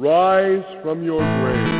Rise from your grave.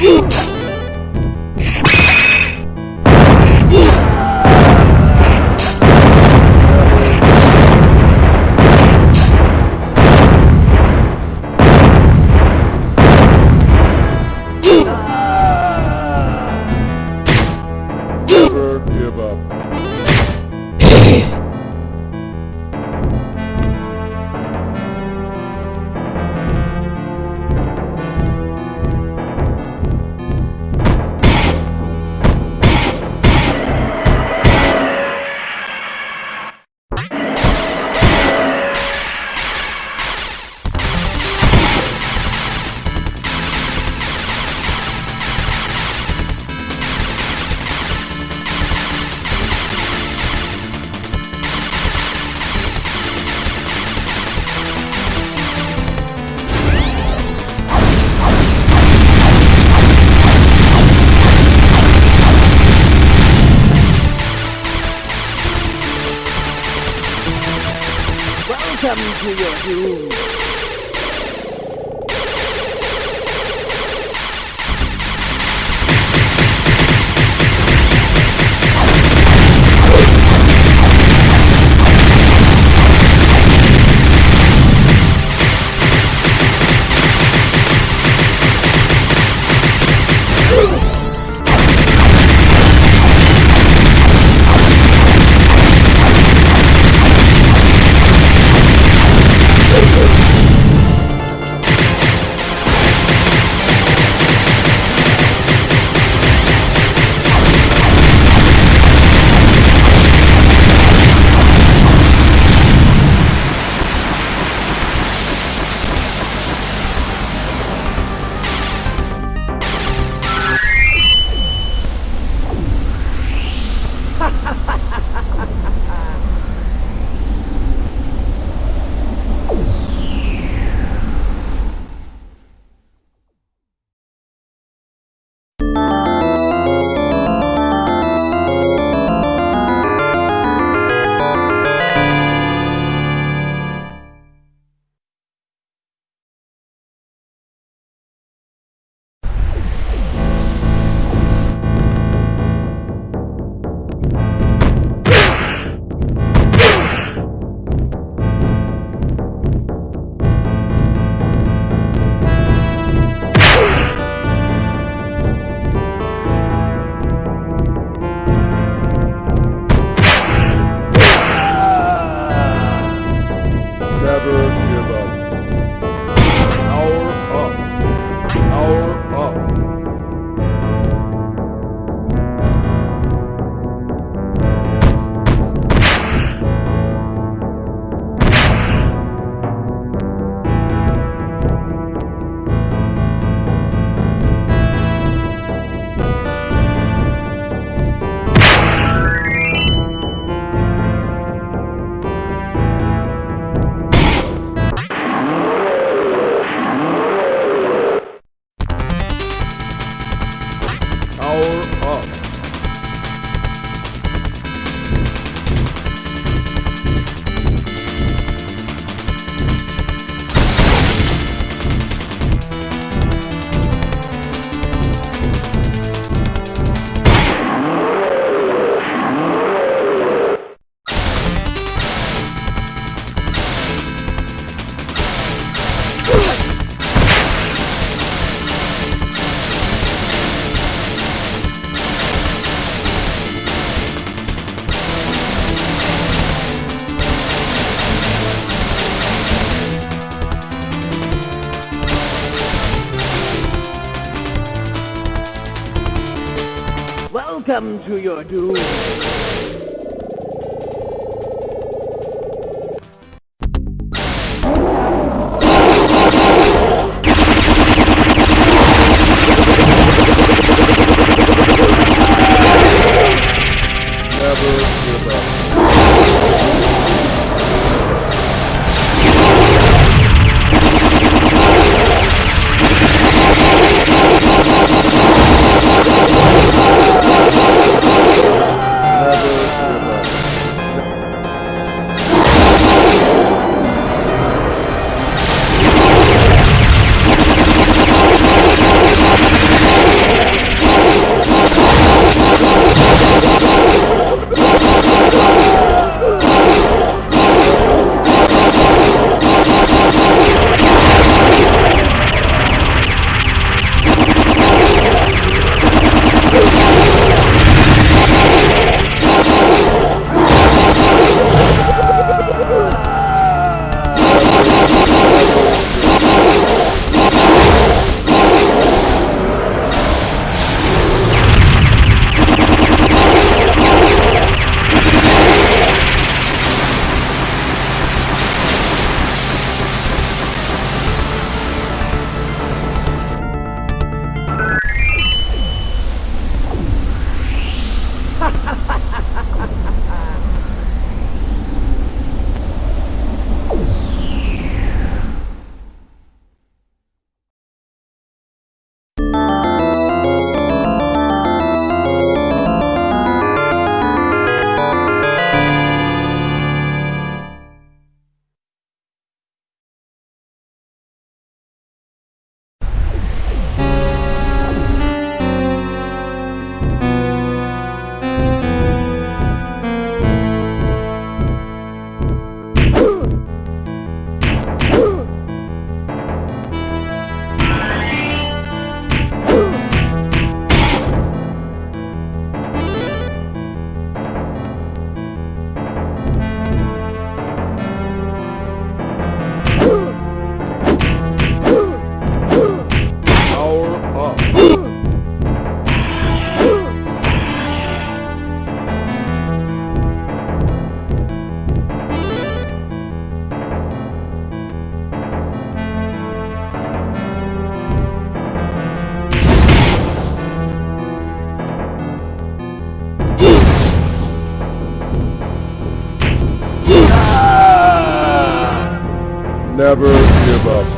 You! Doom. Power up. Welcome to your doom. Never give up.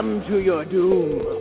Welcome to your doom.